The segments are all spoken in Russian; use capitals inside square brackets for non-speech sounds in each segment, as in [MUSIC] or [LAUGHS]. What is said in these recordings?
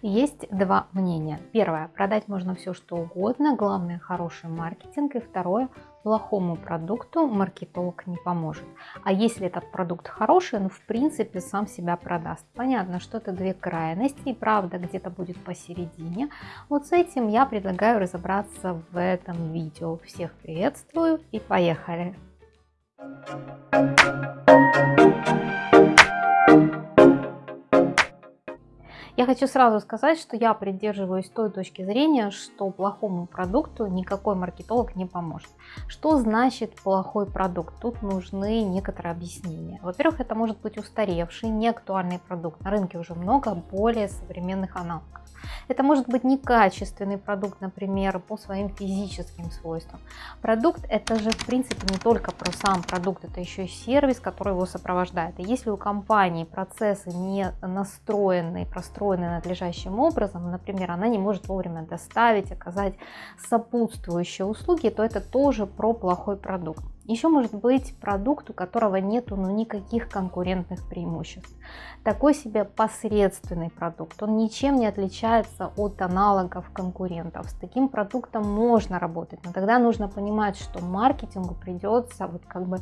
Есть два мнения. Первое, продать можно все что угодно, главное хороший маркетинг. И второе, плохому продукту маркетолог не поможет. А если этот продукт хороший, ну в принципе сам себя продаст. Понятно, что это две крайности и правда где-то будет посередине. Вот с этим я предлагаю разобраться в этом видео. Всех приветствую и поехали! Я хочу сразу сказать, что я придерживаюсь той точки зрения, что плохому продукту никакой маркетолог не поможет. Что значит плохой продукт? Тут нужны некоторые объяснения. Во-первых, это может быть устаревший, неактуальный продукт. На рынке уже много более современных аналогов. Это может быть некачественный продукт, например, по своим физическим свойствам. Продукт это же в принципе не только про сам продукт, это еще и сервис, который его сопровождает. И если у компании процессы не настроены, простроены надлежащим образом, например, она не может вовремя доставить, оказать сопутствующие услуги, то это тоже про плохой продукт. Еще может быть продукт, у которого нету ну, никаких конкурентных преимуществ. Такой себе посредственный продукт, он ничем не отличается от аналогов конкурентов. С таким продуктом можно работать, но тогда нужно понимать, что маркетингу придется вот как бы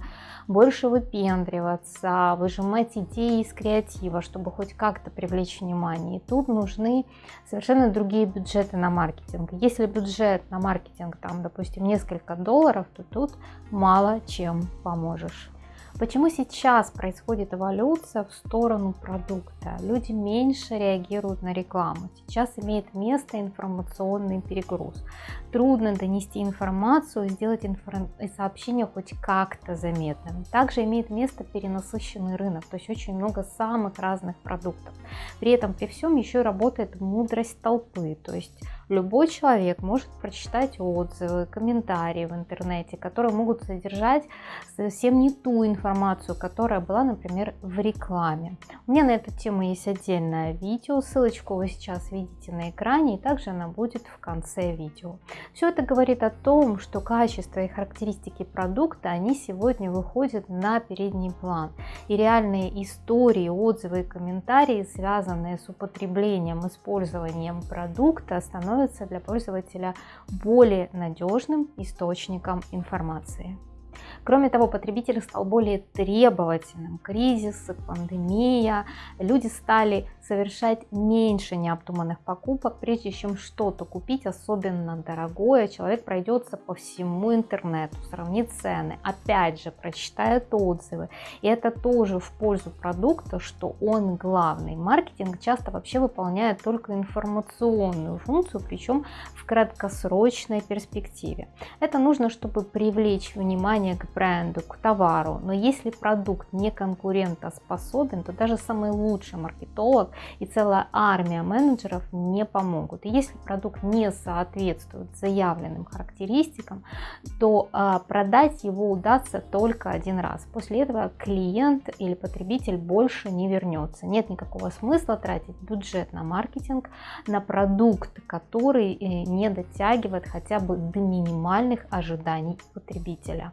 больше выпендриваться, выжимать идеи из креатива, чтобы хоть как-то привлечь внимание. И тут нужны совершенно другие бюджеты на маркетинг. Если бюджет на маркетинг там, допустим, несколько долларов, то тут мало чем поможешь. Почему сейчас происходит эволюция в сторону продукта? Люди меньше реагируют на рекламу. Сейчас имеет место информационный перегруз. Трудно донести информацию, сделать инфор... сообщение хоть как-то заметным. Также имеет место перенасыщенный рынок, то есть очень много самых разных продуктов. При этом при всем еще работает мудрость толпы, то есть любой человек может прочитать отзывы, комментарии в интернете, которые могут содержать совсем не ту информацию, которая была, например, в рекламе. У меня на эту тему есть отдельное видео, ссылочку вы сейчас видите на экране, и также она будет в конце видео. Все это говорит о том, что качество и характеристики продукта, они сегодня выходят на передний план. И реальные истории, отзывы и комментарии, связанные с употреблением, использованием продукта, становятся для пользователя более надежным источником информации. Кроме того, потребитель стал более требовательным. Кризис, пандемия, люди стали совершать меньше необдуманных покупок, прежде чем что-то купить, особенно дорогое. Человек пройдется по всему интернету, сравнит цены, опять же прочитает отзывы. И это тоже в пользу продукта, что он главный. Маркетинг часто вообще выполняет только информационную функцию, причем в краткосрочной перспективе. Это нужно, чтобы привлечь внимание к бренду, к товару. Но если продукт не конкурентоспособен, то даже самый лучший маркетолог и целая армия менеджеров не помогут. И если продукт не соответствует заявленным характеристикам, то а, продать его удастся только один раз. После этого клиент или потребитель больше не вернется. Нет никакого смысла тратить бюджет на маркетинг, на продукт, который э, не дотягивает хотя бы до минимальных ожиданий потребителя.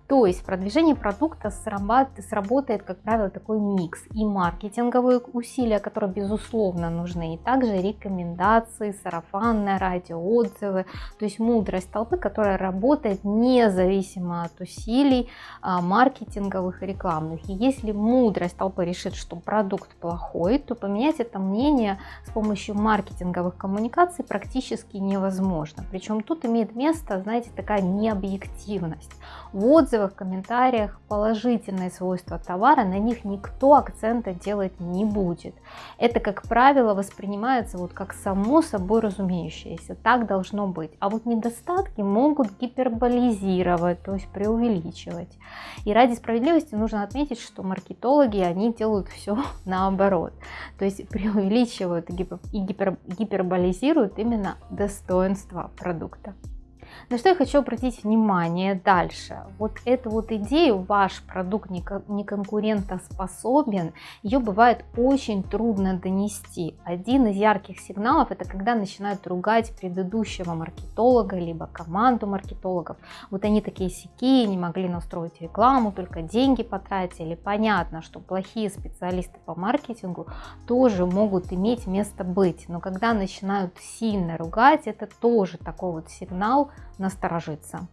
То есть в продвижении продукта сработает, как правило, такой микс и маркетинговые усилия, которые безусловно нужны, и также рекомендации, сарафанное радио, отзывы, то есть мудрость толпы, которая работает независимо от усилий а, маркетинговых и рекламных. И если мудрость толпы решит, что продукт плохой, то поменять это мнение с помощью маркетинговых коммуникаций практически невозможно. Причем тут имеет место, знаете, такая необъективность. В отзывах отзывах, комментариях положительные свойства товара, на них никто акцента делать не будет. Это, как правило, воспринимается вот как само собой разумеющееся, так должно быть. А вот недостатки могут гиперболизировать, то есть преувеличивать. И ради справедливости нужно отметить, что маркетологи, они делают все [LAUGHS] наоборот. То есть преувеличивают и гипер, гиперболизируют именно достоинство продукта. На что я хочу обратить внимание дальше. Вот эту вот идею, ваш продукт не конкурентоспособен, ее бывает очень трудно донести. Один из ярких сигналов это когда начинают ругать предыдущего маркетолога, либо команду маркетологов. Вот они такие сики, не могли настроить рекламу, только деньги потратили. Понятно, что плохие специалисты по маркетингу тоже могут иметь место быть. Но когда начинают сильно ругать, это тоже такой вот сигнал насторожиться.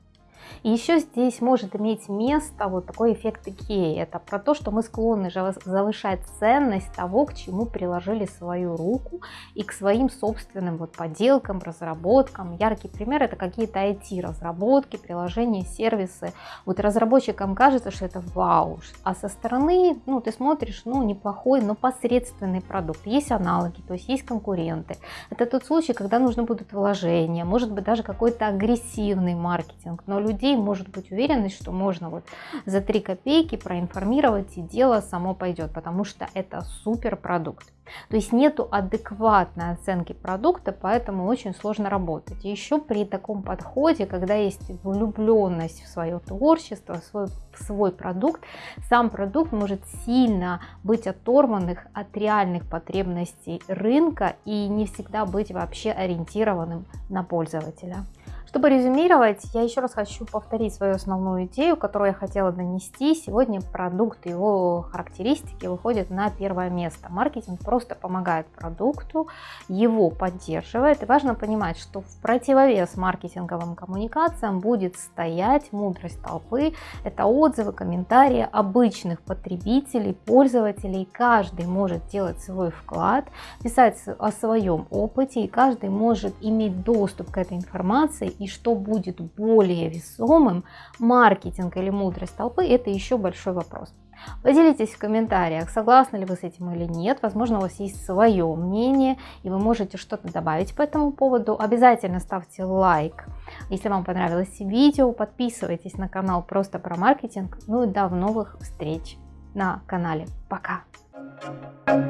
И еще здесь может иметь место вот такой эффект Икеи. Это про то, что мы склонны завышать ценность того, к чему приложили свою руку и к своим собственным вот поделкам, разработкам. Яркий пример это какие-то IT-разработки, приложения, сервисы. Вот разработчикам кажется, что это вау, а со стороны, ну, ты смотришь, ну, неплохой, но посредственный продукт. Есть аналоги, то есть есть конкуренты. Это тот случай, когда нужны будут вложения, может быть даже какой-то агрессивный маркетинг, но люди людей может быть уверенность, что можно вот за 3 копейки проинформировать и дело само пойдет, потому что это супер продукт. То есть нету адекватной оценки продукта, поэтому очень сложно работать. И еще при таком подходе, когда есть влюбленность в свое творчество, в свой, в свой продукт, сам продукт может сильно быть оторванных от реальных потребностей рынка и не всегда быть вообще ориентированным на пользователя. Чтобы резюмировать, я еще раз хочу повторить свою основную идею, которую я хотела донести. Сегодня продукт его характеристики выходят на первое место. Маркетинг просто помогает продукту, его поддерживает. И важно понимать, что в противовес маркетинговым коммуникациям будет стоять мудрость толпы. Это отзывы, комментарии обычных потребителей, пользователей. Каждый может делать свой вклад, писать о своем опыте, и каждый может иметь доступ к этой информации и что будет более весомым, маркетинг или мудрость толпы, это еще большой вопрос. Поделитесь в комментариях, согласны ли вы с этим или нет. Возможно, у вас есть свое мнение, и вы можете что-то добавить по этому поводу. Обязательно ставьте лайк, если вам понравилось видео. Подписывайтесь на канал просто про маркетинг. Ну и до новых встреч на канале. Пока! Thank you.